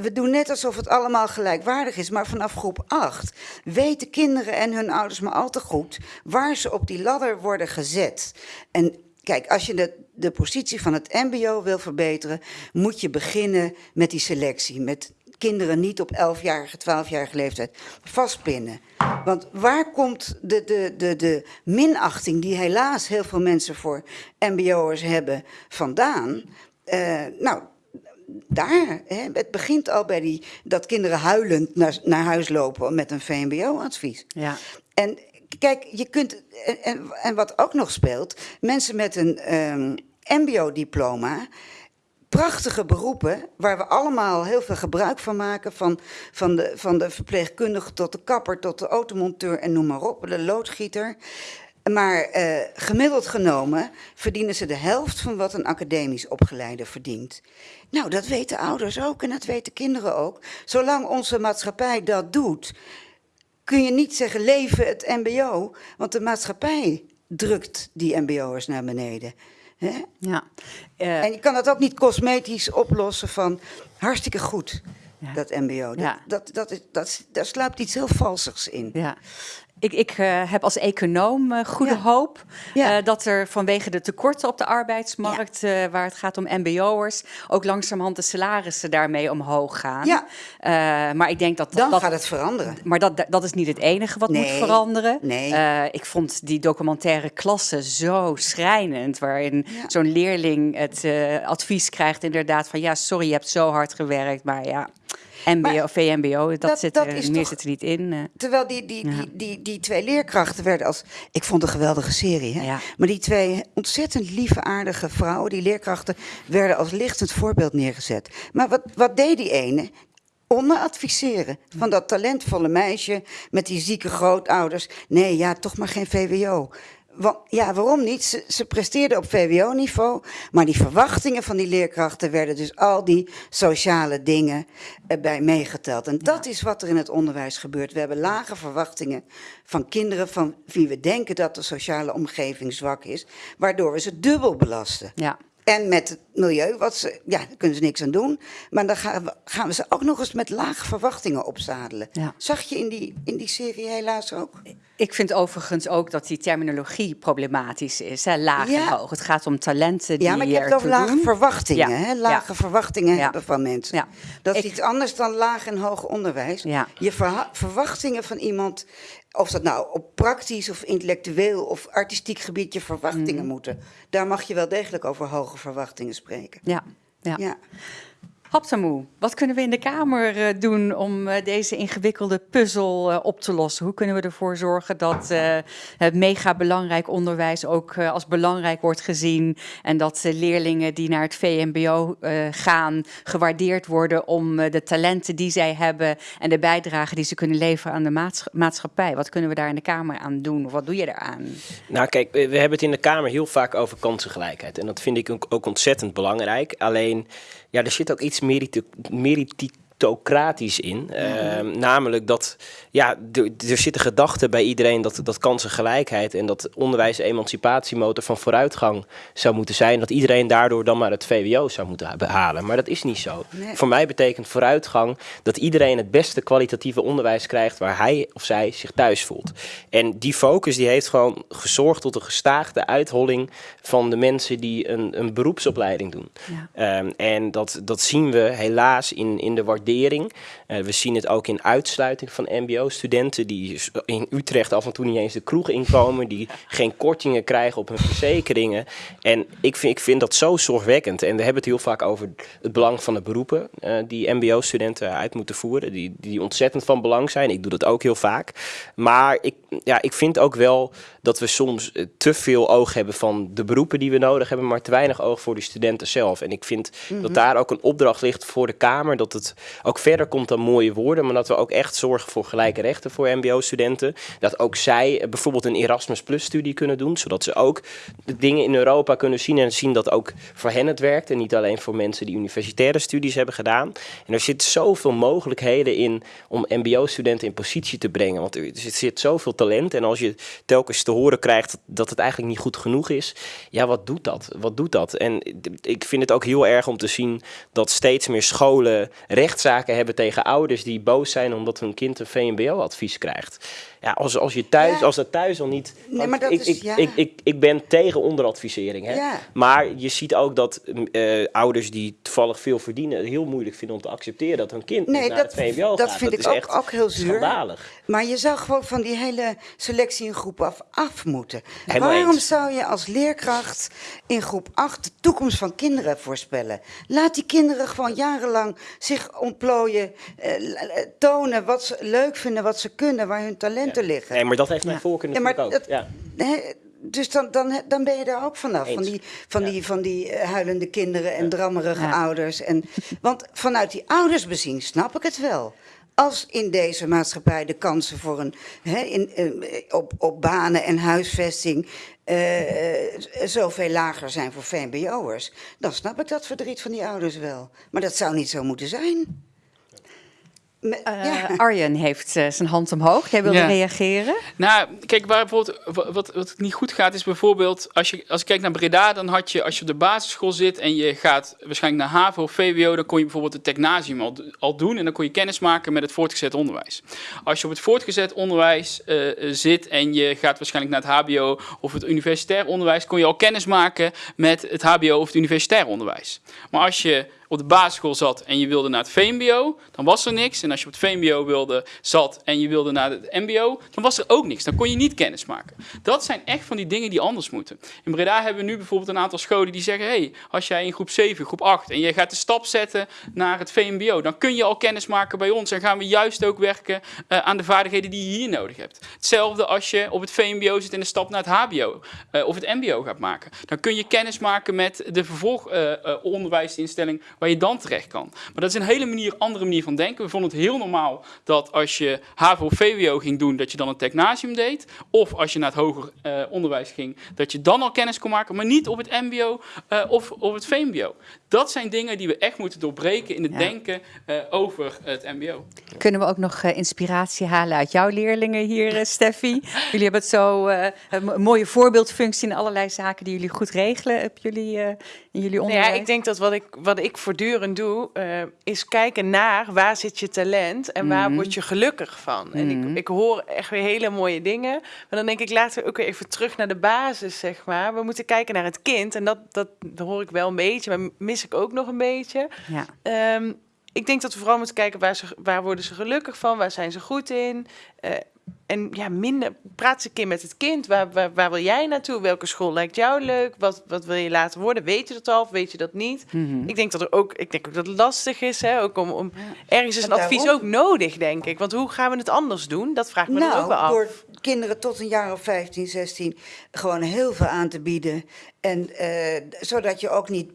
we- doen net alsof het allemaal gelijkwaardig is, maar vanaf groep 8 weten kinderen en hun ouders maar al te goed waar ze op die ladder worden gezet. En kijk, als je de, de positie van het MBO wil verbeteren, moet je beginnen met die selectie. Met kinderen niet op 11-jarige, 12-jarige leeftijd vastpinnen. Want waar komt de, de, de, de minachting die helaas heel veel mensen voor MBO'ers hebben vandaan? Eh, nou, daar. Hè, het begint al bij die, dat kinderen huilend naar, naar huis lopen met een VMBO-advies. Ja. En kijk, je kunt. En, en, wat ook nog speelt, mensen met een ehm, MBO-diploma. Prachtige beroepen waar we allemaal heel veel gebruik van maken. Van, van, de, van de verpleegkundige tot de kapper, tot de automonteur en noem maar op, de loodgieter. Maar eh, gemiddeld genomen verdienen ze de helft van wat een academisch opgeleide verdient. Nou, dat weten ouders ook en dat weten kinderen ook. Zolang onze maatschappij dat doet, kun je niet zeggen leven het MBO, want de maatschappij drukt die MBO'ers naar beneden. Hè? Ja. Eh, En je kan dat ook niet cosmetisch oplossen van hartstikke goed, Ja. dat MBO. Dat, Ja. dat, dat, is, dat, daar sluipt iets heel valsigs in. Ja. Ik, ik eh, heb als econoom eh, goede Ja. hoop Ja. eh, dat er vanwege de tekorten op de arbeidsmarkt, waar het gaat om MBO'ers, ook langzamerhand de salarissen daarmee omhoog gaan. Ja. Maar ik denk dat Dan dat, gaat het veranderen. maar dat, dat is niet het enige wat moet veranderen. nee. Ik vond die documentaire klasse zo schrijnend, waarin zo'n leerling het advies krijgt inderdaad van ja, sorry, je hebt zo hard gewerkt, maar ja, MBO, Maar VMBO, dat, dat- zit dat er, is meer toch- zit er niet in. eh. Terwijl die, die, Ja. die, die, die twee leerkrachten werden als. Ik vond een geweldige serie. Hè? Ja. Maar die twee ontzettend lieve, aardige vrouwen, die leerkrachten, werden als lichtend voorbeeld neergezet. Maar wat, wat deed die ene? Onderadviseren van dat talentvolle meisje met die zieke grootouders. Nee, ja, toch maar geen VWO. Want, ja, waarom niet? Ze, ze presteerden op VWO-niveau, maar die verwachtingen van die leerkrachten werden dus al die sociale dingen erbij meegeteld. En dat is wat er in het onderwijs gebeurt. We hebben lage verwachtingen van kinderen van wie we denken dat de sociale omgeving zwak is, waardoor we ze dubbel belasten. Ja. En met het milieu, wat ze, ja, daar kunnen ze niks aan doen. Maar dan gaan we, gaan we ze ook nog eens met lage verwachtingen opzadelen. Ja. Zag je in die, in die serie helaas ook? Ik vind overigens ook dat die terminologie problematisch is. Hè? Laag en hoog. Het gaat om talenten die Ja, maar je hebt over ertoe lage doen. verwachtingen. Ja. Hè? Lage verwachtingen hebben van mensen. Dat is Ik- iets anders dan laag en hoog onderwijs. Je verwachtingen van iemand, of dat nou op praktisch of intellectueel of artistiek gebied je verwachtingen Mhm. moeten. Daar mag je wel degelijk over hoge verwachtingen spreken. Ja, ja. Ja. Haptamoe, wat kunnen we in de Kamer eh, doen om eh, deze ingewikkelde puzzel eh, op te lossen? Hoe kunnen we ervoor zorgen dat het mega belangrijk onderwijs ook als belangrijk wordt gezien en dat leerlingen die naar het VMBO gaan gewaardeerd worden om de talenten die zij hebben en de bijdrage die ze kunnen leveren aan de maats- maatschappij? Wat kunnen we daar in de Kamer aan doen of wat doe je daaraan? Nou, kijk, we hebben het in de Kamer heel vaak over kansengelijkheid. En dat vind ik ook ontzettend belangrijk. Alleen, ja, er zit ook iets merito- meritocratisch in. Ehm, namelijk dat, ja, er, er zit een gedachte bij iedereen dat, dat kansengelijkheid en dat onderwijs emancipatiemotor van vooruitgang zou moeten zijn. Dat iedereen daardoor dan maar het VWO zou moeten ha- behalen. Maar dat is niet zo. Nee. Voor mij betekent vooruitgang dat iedereen het beste kwalitatieve onderwijs krijgt waar hij of zij zich thuis voelt. En die focus die heeft gewoon gezorgd tot een gestaagde uitholling van de mensen die een, een beroepsopleiding doen. Ja. Ehm, en dat, dat zien we helaas in, in de waardering. Eh, we zien het ook in uitsluiting van MBO-studenten die in Utrecht af en toe niet eens de kroeg inkomen, die geen kortingen krijgen op hun verzekeringen. En ik vind, ik vind dat zo zorgwekkend. En we hebben het heel vaak over het belang van de beroepen eh, die MBO-studenten uit moeten voeren, die, die ontzettend van belang zijn. Ik doe dat ook heel vaak. Maar ik, ja, ik vind ook wel dat we soms eh, te veel oog hebben van de beroepen die we nodig hebben, maar te weinig oog voor de studenten zelf. En ik vind dat daar ook een opdracht ligt voor de Kamer, dat het ook verder komt dan mooie woorden, maar dat we ook echt zorgen voor gelijke rechten voor MBO-studenten. Dat ook zij eh, bijvoorbeeld een Erasmus Plus-studie kunnen doen, zodat ze ook de dingen in Europa kunnen zien en zien dat ook voor hen het werkt en niet alleen voor mensen die universitaire studies hebben gedaan. En er zit zoveel mogelijkheden in om MBO-studenten in positie te brengen, want er zit, zit zoveel talent en als je telkens te horen krijgt dat- dat het eigenlijk niet goed genoeg is, ja, wat doet dat? Wat doet dat? En ik vind het ook heel erg om te zien dat steeds meer scholen rechtszaken hebben tegen ouders die boos zijn omdat hun kind een VMBO-advies krijgt. Ja, als, als je thuis, Ja. als dat thuis al niet. Nee, maar dat ik, is- ik, ja. ik, ik, ik ben tegen onderadvisering. Hè? Ja. Maar je ziet ook dat eh, ouders die toevallig veel verdienen, het heel moeilijk vinden om te accepteren dat hun kind Nee, naar dat- het VMBO dat gaat. vind ik is ook- echt ook heel zuur. Schandalig. Maar je zou gewoon van die hele selectie in groep af, af moeten. Helemaal Waarom eens. zou je als leerkracht in groep 8 de toekomst van kinderen voorspellen? Laat die kinderen gewoon jarenlang zich ontplooien, eh, eh, tonen wat ze leuk vinden, wat ze kunnen, waar hun talenten liggen. Nee, maar dat heeft mijn Ja. voorkeur Ja, natuurlijk maar ook. dat- Ja. Hè, dus dan, dan, dan ben je daar ook vanaf. Van die, van die, van die eh, huilende kinderen en Ja. drammerige Ja. ouders. En, want vanuit die ouders bezien snap ik het wel. Als in deze maatschappij de kansen voor een, hè, in, eh, op, op banen en huisvesting eh, zoveel lager zijn voor VMBO'ers, dan snap ik dat verdriet van die ouders wel. Maar dat zou niet zo moeten zijn. Eh, ja. Arjen heeft eh, zijn hand omhoog. Jij wilde Ja. reageren? Nou, kijk, waar bijvoorbeeld, wa- wat, wat niet goed gaat, is bijvoorbeeld, als je, als ik kijk naar Breda, dan had je, als je op de basisschool zit en je gaat waarschijnlijk naar HAVO of VWO, dan kon je bijvoorbeeld het technasium al, al doen en dan kon je kennis maken met het voortgezet onderwijs. Als je op het voortgezet onderwijs eh, eh, zit en je gaat waarschijnlijk naar het HBO of het universitair onderwijs, kon je al kennis maken met het HBO of het universitair onderwijs. Maar als je op de basisschool zat en je wilde naar het VMBO, dan was er niks. En als je op het VMBO wilde, zat en je wilde naar het MBO, dan was er ook niks. Dan kon je niet kennis maken. Dat zijn echt van die dingen die anders moeten. In Breda hebben we nu bijvoorbeeld een aantal scholen die zeggen: hey, als jij in groep 7, groep 8 en je gaat de stap zetten naar het VMBO, dan kun je al kennis maken bij ons en gaan we juist ook werken eh, aan de vaardigheden die je hier nodig hebt. Hetzelfde als je op het VMBO zit en de stap naar het HBO eh, of het MBO gaat maken. Dan kun je kennis maken met de vervolgonderwijsinstelling waar je dan terecht kan. Maar dat is een hele manier, andere manier van denken. We vonden het heel normaal dat als je HAVO of VWO ging doen, dat je dan een technasium deed. Of als je naar het hoger eh, onderwijs ging, dat je dan al kennis kon maken, maar niet op het MBO eh, of op het VMBO. Dat zijn dingen die we echt moeten doorbreken in het Ja. denken eh, over het MBO. Kunnen we ook nog eh, inspiratie halen uit jouw leerlingen hier, Steffi? Jullie hebben het zo eh, een mo- mooie voorbeeldfunctie in allerlei zaken die jullie goed regelen op jullie, eh, in jullie Nou onderwijs. ja, ik denk dat wat ik, wat ik voortdurend doe, eh, is kijken naar waar zit je talent en waar Mhm. word je gelukkig van. En Mhm. ik, ik hoor echt weer hele mooie dingen. Maar dan denk ik laten we ook weer even terug naar de basis, zeg maar. We moeten kijken naar het kind. En dat, dat, hoor ik wel een beetje, maar mis ik ook nog een beetje. Ja. Ehm, ik denk dat we vooral moeten kijken waar, ze, waar worden ze gelukkig van, waar zijn ze goed in. Eh, en ja, minder, praat een keer met het kind. Waar, waar, waar wil jij naartoe? Welke school lijkt jou leuk? Wat, wat wil je laten worden? Weet je dat al of weet je dat niet? Mhm. Ik denk dat er ook, ik denk ook dat het lastig is, hè? Ook om, om ergens is En een advies daarom- ook nodig, denk ik. Want hoe gaan we het anders doen? Dat vraag ik me dan ook wel Nou, af. door kinderen tot een jaar of 15, 16 gewoon heel veel aan te bieden. En eh, zodat je ook niet.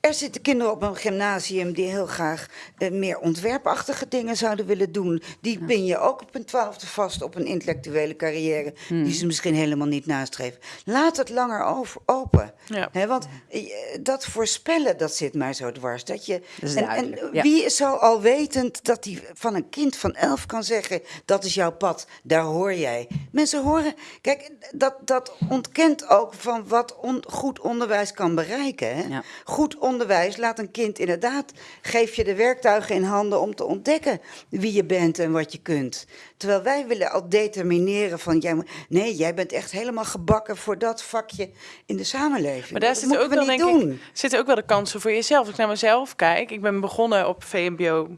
Er zitten kinderen op een gymnasium die heel graag eh, meer ontwerpachtige dingen zouden willen doen. Die pin je ook op een twaalfde vast op een intellectuele carrière. Die ze misschien helemaal niet nastreven. Laat het langer over, open. Ja. Want eh, dat voorspellen, dat zit mij zo dwars. Dat je, Dat en, ja. wie is zo alwetend dat hij van een kind van elf kan zeggen: dat is jouw pad, daar hoor jij. Mensen horen, kijk, dat, dat ontkent ook van wat on- goed onderwijs kan bereiken. Hè? Ja. Goed onderwijs laat een kind inderdaad, geef je de werktuigen in handen om te ontdekken wie je bent en wat je kunt. Terwijl wij willen al determineren van, jij, moet- nee, jij bent echt helemaal gebakken voor dat vakje in de samenleving. Maar daar zitten ook, we wel, denk ik, zitten ook wel de kansen voor jezelf. Als ik naar mezelf kijk, ik ben begonnen op VMBO,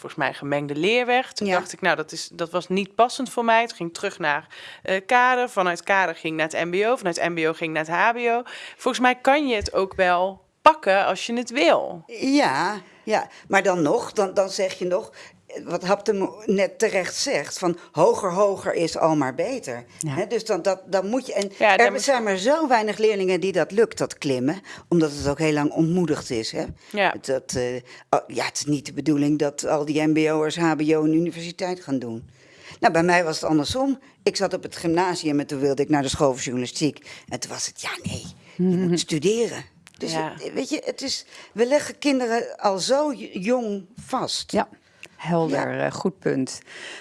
volgens mij gemengde leerweg. Toen Ja. dacht ik, nou, dat, is, dat was niet passend voor mij. Toen ging terug naar eh, kader. Vanuit kader ging naar het MBO. Vanuit MBO ging naar het HBO. Volgens mij kan je het ook wel pakken als je het wil. Ja, ja, maar dan nog, dan, dan zeg je nog, wat Haptem net terecht zegt, van hoger, hoger is al maar beter. Ja. Dus dan, dat, dan moet je, en Ja, er zijn maar zo weinig leerlingen die dat lukt, dat klimmen, omdat het ook heel lang ontmoedigd is. Hè? Ja. Dat, eh, oh, ja, het is niet de bedoeling dat al die mbo'ers HBO en universiteit gaan doen. Nou, bij mij was het andersom. Ik zat op het gymnasium en toen wilde ik naar de school voor journalistiek. En toen was het, ja nee, je moet studeren. Dus Ja. het- weet je, het is, we leggen kinderen al zo jong vast. Ja, helder, eh, goed punt.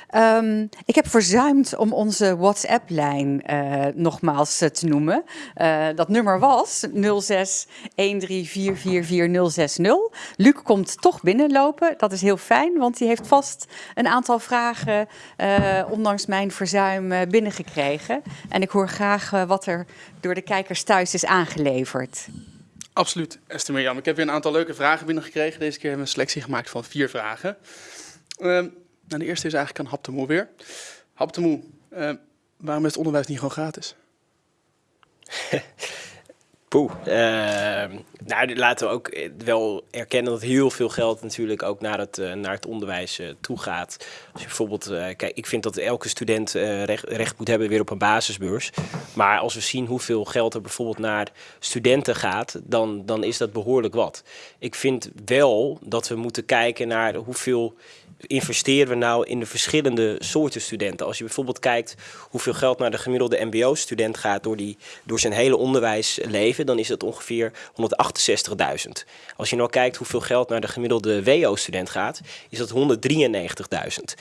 Ehm, ik heb verzuimd om onze WhatsApp-lijn eh, nogmaals eh, te noemen. Eh, dat nummer was 0613444060. Luc komt toch binnenlopen. Dat is heel fijn, want die heeft vast een aantal vragen, eh, ondanks mijn verzuim, eh, binnengekregen. En ik hoor graag wat er door de kijkers thuis is aangeleverd. Absoluut, Esther Mirjam. Ik heb weer een aantal leuke vragen binnengekregen. Deze keer hebben we een selectie gemaakt van vier vragen. Ehm, de eerste is eigenlijk aan Hap de Moe weer. Hap de Moe, ehm, waarom is het onderwijs niet gewoon gratis? Poeh. Ehm, nou, laten we ook eh, wel erkennen dat heel veel geld natuurlijk ook naar het, eh, naar het onderwijs eh, toe gaat. Als je bijvoorbeeld, kijk, ik vind dat elke student recht, recht moet hebben weer op een basisbeurs. Maar als we zien hoeveel geld er bijvoorbeeld naar studenten gaat, dan, dan is dat behoorlijk wat. Ik vind wel dat we moeten kijken naar hoeveel investeren we nou in de verschillende soorten studenten? Als je bijvoorbeeld kijkt hoeveel geld naar de gemiddelde MBO-student gaat door, die, door zijn hele onderwijsleven, dan is dat ongeveer 168.000. Als je nou kijkt hoeveel geld naar de gemiddelde WO-student gaat, is dat 193.000.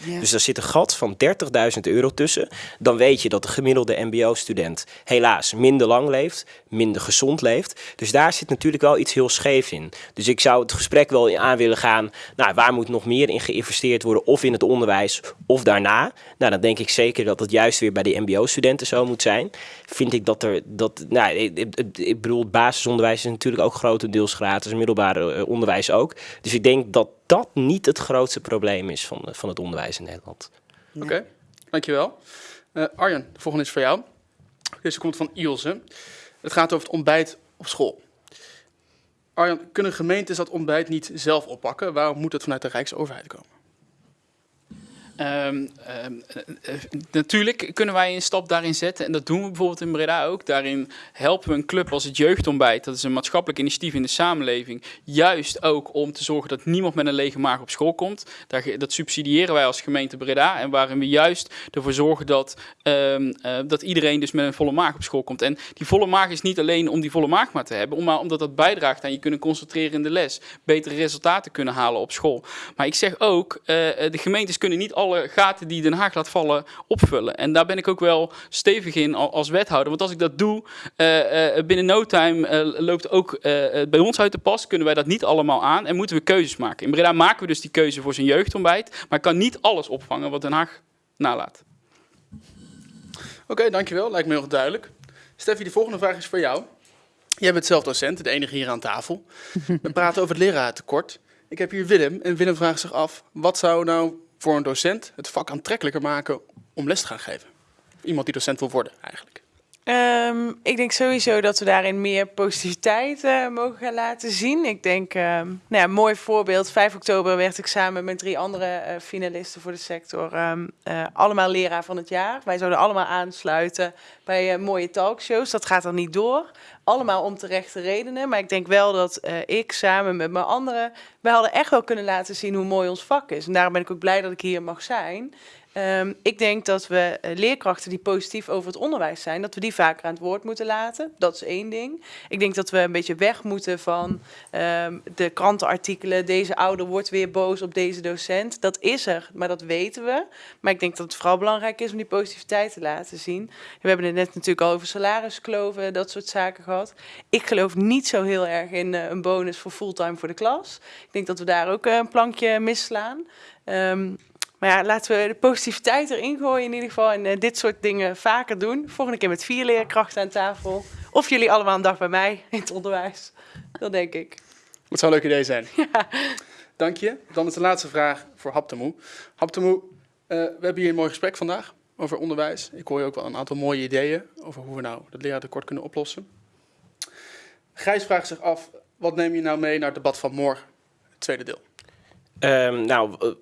Ja. Dus daar zit een gat van 30.000 euro tussen. Dan weet je dat de gemiddelde MBO-student helaas minder lang leeft, minder gezond leeft. Dus daar zit natuurlijk wel iets heel scheef in. Dus ik zou het gesprek wel aan willen gaan. Nou, waar moet nog meer in geïnvesteerd worden? Of in het onderwijs of daarna? Nou, dan denk ik zeker dat het juist weer bij de MBO-studenten zo moet zijn. Vind ik dat er. Dat, nou, ik, ik- bedoel, basisonderwijs is natuurlijk ook grotendeels gratis, middelbare eh, onderwijs ook. Dus ik denk dat dat niet het grootste probleem is van, van het onderwijs in Nederland. Oké, dankjewel. Eh Arjen, de volgende is voor jou. Deze komt van Ilse. Het gaat over het ontbijt op school. Arjan, kunnen gemeentes dat ontbijt niet zelf oppakken? Waarom moet het vanuit de Rijksoverheid komen? Ehm, ehm, eh, eh, natuurlijk kunnen wij een stap daarin zetten. En dat doen we bijvoorbeeld in Breda ook. Daarin helpen we een club als het Jeugdontbijt. Dat is een maatschappelijk initiatief in de samenleving. Juist ook om te zorgen dat niemand met een lege maag op school komt. Dat subsidiëren wij als gemeente Breda. En waarin we juist ervoor zorgen dat, ehm, eh, dat iedereen dus met een volle maag op school komt. En die volle maag is niet alleen om die volle maag maar te hebben. Maar omdat dat bijdraagt aan je kunnen concentreren in de les. Betere resultaten kunnen halen op school. Maar ik zeg ook, de gemeentes kunnen niet alle gaten die Den Haag laat vallen opvullen. En daar ben ik ook wel stevig in als wethouder. Want als ik dat doe, uh, uh, binnen no time uh, loopt ook bij ons uit de pas. Kunnen wij dat niet allemaal aan en moeten we keuzes maken. In Breda maken we dus die keuze voor zijn jeugdontbijt. Maar kan niet alles opvangen wat Den Haag nalaat. Oké, dankjewel. Lijkt me heel duidelijk. Steffi, de volgende vraag is voor jou. Jij bent zelf docent, de enige hier aan tafel. We praten over het leraartekort. Ik heb hier Willem en Willem vraagt zich af, wat zou nou voor een docent het vak aantrekkelijker maken om les te gaan geven? Iemand die docent wil worden eigenlijk. Um, ik denk sowieso dat we daarin meer positiviteit uh, mogen gaan laten zien. Ik denk, um, nou ja, mooi voorbeeld. 5 oktober werd ik samen met drie andere uh, finalisten voor de sector um, uh, allemaal leraar van het jaar. Wij zouden allemaal aansluiten bij mooie talkshows. Dat gaat dan niet door. Allemaal om terechte redenen. Maar ik denk wel dat ik samen met mijn anderen, wij hadden echt wel kunnen laten zien hoe mooi ons vak is. En daarom ben ik ook blij dat ik hier mag zijn. Um, ik denk dat we uh, leerkrachten die positief over het onderwijs zijn, dat we die vaker aan het woord moeten laten. Dat is één ding. Ik denk dat we een beetje weg moeten van um, de krantenartikelen. Deze ouder wordt weer boos op deze docent. Dat is er, maar dat weten we. Maar ik denk dat het vooral belangrijk is om die positiviteit te laten zien. We hebben het net natuurlijk al over salariskloven, dat soort zaken gehad. Ik geloof niet zo heel erg in uh, een bonus voor fulltime voor de klas. Ik denk dat we daar ook uh, een plankje misslaan. Um, maar ja, laten we de positiviteit erin gooien in ieder geval. En uh, dit soort dingen vaker doen. Volgende keer met vier leerkrachten aan tafel. Of jullie allemaal een dag bij mij in het onderwijs. Dat denk ik. Dat zou een leuk idee zijn. Ja. Dank je. Dan is de laatste vraag voor Haptemoe. Haptemoe, uh, we hebben hier een mooi gesprek vandaag over onderwijs. Ik hoor je ook wel een aantal mooie ideeën over hoe we nou het leraartekort kunnen oplossen. Gijs vraagt zich af, wat neem je nou mee naar het debat van morgen, het tweede deel? Um, nou,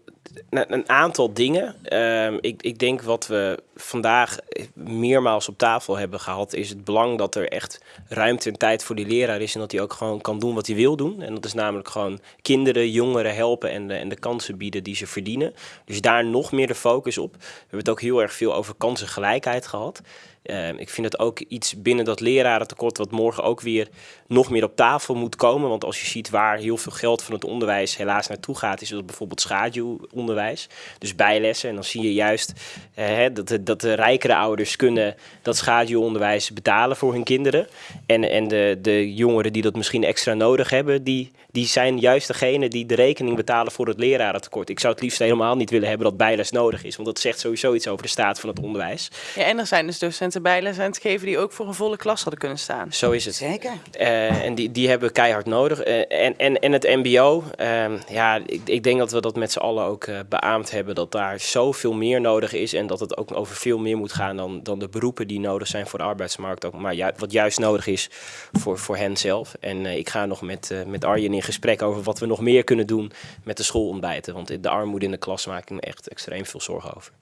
een aantal dingen. Um, ik, ik, denk wat we vandaag meermaals op tafel hebben gehad, is het belang dat er echt ruimte en tijd voor die leraar is en dat hij ook gewoon kan doen wat hij wil doen. En dat is namelijk gewoon kinderen, jongeren helpen en de, en de kansen bieden die ze verdienen. Dus daar nog meer de focus op. We hebben het ook heel erg veel over kansengelijkheid gehad. Uh, ik vind het ook iets binnen dat lerarentekort wat morgen ook weer nog meer op tafel moet komen. Want als je ziet waar heel veel geld van het onderwijs helaas naartoe gaat, is dat bijvoorbeeld schaduwonderwijs. Dus bijlessen. En dan zie je juist uh, dat, de, dat de rijkere ouders kunnen dat schaduwonderwijs betalen voor hun kinderen. En, en de, de jongeren die dat misschien extra nodig hebben, die, die zijn juist degene die de rekening betalen voor het lerarentekort. Ik zou het liefst helemaal niet willen hebben dat bijles nodig is. Want dat zegt sowieso iets over de staat van het onderwijs. Ja, en er zijn dus docenten bijles aan het geven die ook voor een volle klas hadden kunnen staan. Zo is het. Zeker. Uh, en die, die hebben keihard nodig. Uh, en, en, en het mbo, uh, ja, ik, ik denk dat we dat met z'n allen ook beaamd hebben. Dat daar zoveel meer nodig is. En dat het ook over veel meer moet gaan dan, dan de beroepen die nodig zijn voor de arbeidsmarkt. Ook, maar ju wat juist nodig is voor, voor hen zelf. En ik ga nog met, met Arjen in gesprek over wat we nog meer kunnen doen met de schoolontbijten. Want de armoede in de klas maak ik me echt extreem veel zorgen over.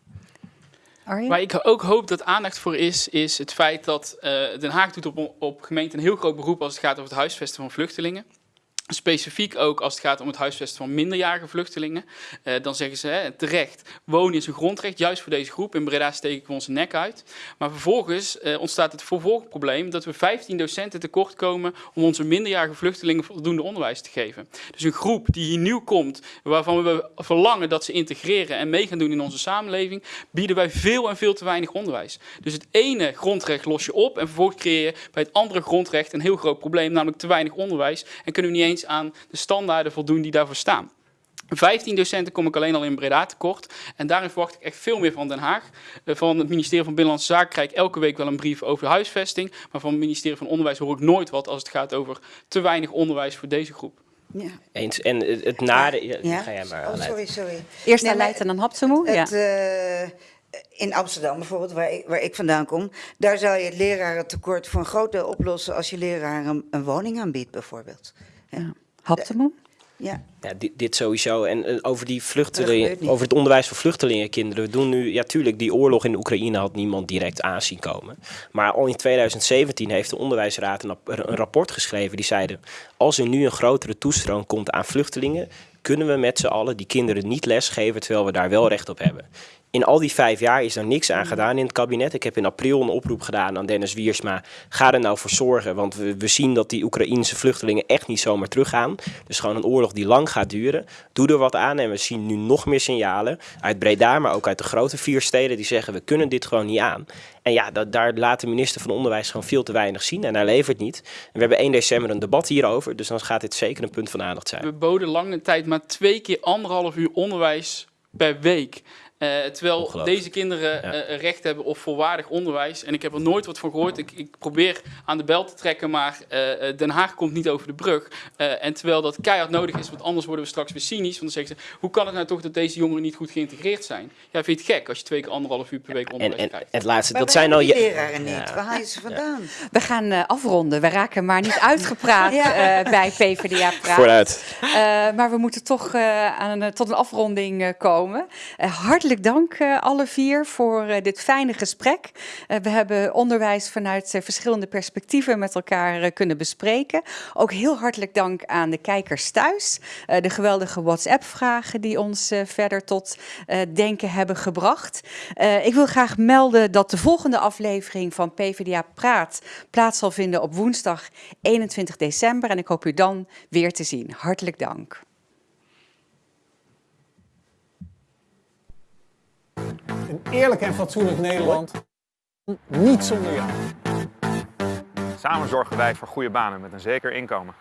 Arjen? Waar ik ook hoop dat aandacht voor is, is het feit dat uh, Den Haag doet op, op gemeente een heel groot beroep als het gaat over het huisvesten van vluchtelingen. Specifiek ook als het gaat om het huisvesten van minderjarige vluchtelingen. Uh, dan zeggen ze hè, terecht, wonen is een grondrecht, juist voor deze groep. In Breda steken we onze nek uit. Maar vervolgens uh, ontstaat het vervolgprobleem dat we 15 docenten tekort komen om onze minderjarige vluchtelingen voldoende onderwijs te geven. Dus een groep die hier nieuw komt, waarvan we verlangen dat ze integreren en mee gaan doen in onze samenleving, bieden wij veel en veel te weinig onderwijs. Dus het ene grondrecht los je op en vervolgens creëer je bij het andere grondrecht een heel groot probleem, namelijk te weinig onderwijs. En kunnen we niet eens aan de standaarden voldoen die daarvoor staan. 15 docenten kom ik alleen al in Breda tekort. En daarin verwacht ik echt veel meer van Den Haag. Eh, van het ministerie van Binnenlandse Zaken krijg ik elke week wel een brief over huisvesting. Maar van het ministerie van Onderwijs hoor ik nooit wat als het gaat over te weinig onderwijs voor deze groep. Ja. Eens. En het nare... Ja, ja. Ga jij maar oh, sorry, sorry. Eerst naar Leiden en dan Hapsemoe. Ja. Uh, in Amsterdam bijvoorbeeld, waar ik, waar ik vandaan kom, daar zou je het lerarentekort voor een groot deel oplossen als je leraren een, een woning aanbiedt bijvoorbeeld. Ja. Haptemoe? Ja. ja dit, dit, sowieso. En uh, over die vluchtelingen, over het onderwijs van vluchtelingenkinderen. We doen nu, ja, tuurlijk, die oorlog in de Oekraïne had niemand direct aanzien komen. Maar al in 2017 heeft de Onderwijsraad een, een rapport geschreven. Die zeiden: als er nu een grotere toestroom komt aan vluchtelingen, kunnen we met z'n allen die kinderen niet lesgeven terwijl we daar wel recht op hebben. In al die vijf jaar is er niks aan gedaan in het kabinet. Ik heb in april een oproep gedaan aan Dennis Wiersma. Ga er nou voor zorgen, want we, we zien dat die Oekraïnse vluchtelingen echt niet zomaar teruggaan. Dus gewoon een oorlog die lang gaat duren. Doe er wat aan en we zien nu nog meer signalen uit Breda, maar ook uit de grote vier steden die zeggen we kunnen dit gewoon niet aan. En ja, dat, daar laat de minister van Onderwijs gewoon veel te weinig zien en hij levert niet. En we hebben 1 december een debat hierover, dus dan gaat dit zeker een punt van aandacht zijn. We boden lange tijd maar twee keer anderhalf uur onderwijs per week. Uh, terwijl deze kinderen Ja. eh, recht hebben op volwaardig onderwijs. En ik heb er nooit wat van gehoord. Ik, ik probeer aan de bel te trekken, maar eh, eh, Den Haag komt niet over de brug. Eh, en terwijl dat keihard nodig is, want anders worden we straks weer cynisch. Want dan zeggen ze, hoe kan het nou toch dat deze jongeren niet goed geïntegreerd zijn? Ja, vind je het gek als je twee keer anderhalf uur per week En, onderwijs en krijgt? het laatste, Maar dat zijn al je. leraren niet. Ja. Waar haal je ze vandaan? We gaan eh, afronden. We raken maar niet uitgepraat Ja. eh, bij PvdA Praat. Vooruit. Eh, maar we moeten toch eh, aan een, tot een afronding eh, komen. Eh, hartelijk dank eh, alle vier voor eh, dit fijne gesprek. Eh, we hebben onderwijs vanuit verschillende perspectieven met elkaar kunnen bespreken. Ook heel hartelijk dank aan de kijkers thuis. De geweldige WhatsApp-vragen die ons verder tot denken hebben gebracht. Ik wil graag melden dat de volgende aflevering van PvdA Praat plaats zal vinden op woensdag 21 december. En ik hoop u dan weer te zien. Hartelijk dank. Een eerlijk en fatsoenlijk Nederland. Niet zonder jou. Samen zorgen wij voor goede banen met een zeker inkomen.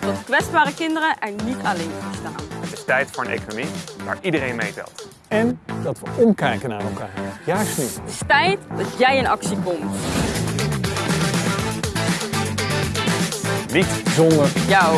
Dat kwetsbare kinderen er niet alleen voor staan. Het is tijd voor een economie waar iedereen meetelt. En dat we omkijken naar elkaar. Juist nu. Het is tijd dat jij in actie komt. Niet Zonder Jou.